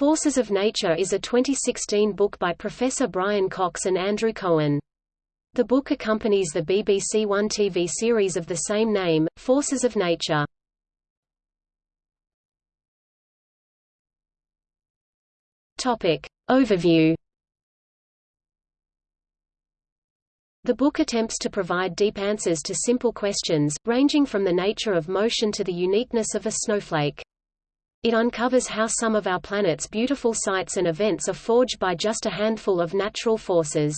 Forces of Nature is a 2016 book by Professor Brian Cox and Andrew Cohen. The book accompanies the BBC One TV series of the same name, Forces of Nature. Topic. Overview The book attempts to provide deep answers to simple questions, ranging from the nature of motion to the uniqueness of a snowflake. It uncovers how some of our planet's beautiful sights and events are forged by just a handful of natural forces.